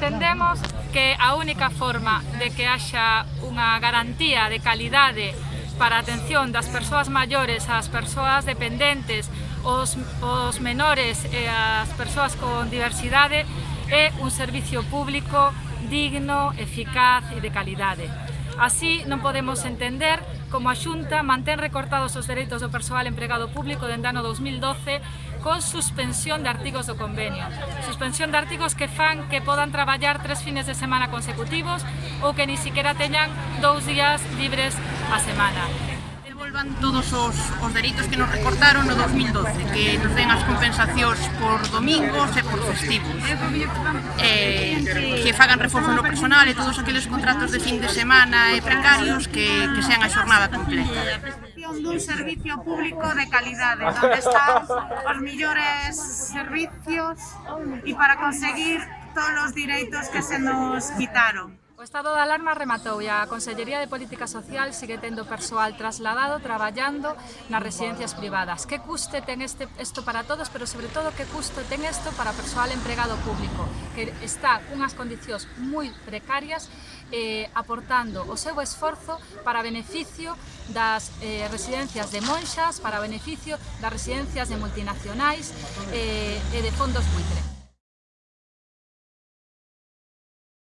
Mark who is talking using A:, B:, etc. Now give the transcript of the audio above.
A: Entendemos que a única forma de que haxa unha garantía de calidade para a atención das persoas maiores, as persoas dependentes, os, os menores e as persoas con diversidade é un servicio público digno, eficaz e de calidade. Así, non podemos entender como a Xunta mantén recortados os dereitos do persoal empregado público dende ano 2012 con suspensión de artigos do convenio. Suspensión de artigos que fan que podan traballar tres fines de semana consecutivos ou que ni siquiera teñan dous días libres a semana
B: devolvan todos os, os dereitos que nos recortaron no 2012, que nos den as compensacións por domingos e por festivos, eh, que fagan reforzo no personal e todos aqueles contratos de fin de semana e precarios que, que sean a xornada completa
C: dun servicio público de calidade, onde están os millores servicios e para conseguir todos os direitos que se nos quitaron.
A: O estado de alarma rematou e a Consellería de Política Social sigue tendo persoal trasladado traballando nas residencias privadas. Que custe ten este, isto para todos, pero sobre todo que custo ten isto para persoal empregado público, que está unhas condicións moi precarias eh, aportando o seu esforzo para beneficio das eh, residencias de monxas, para beneficio das residencias de multinacionais eh, e de fondos buitre.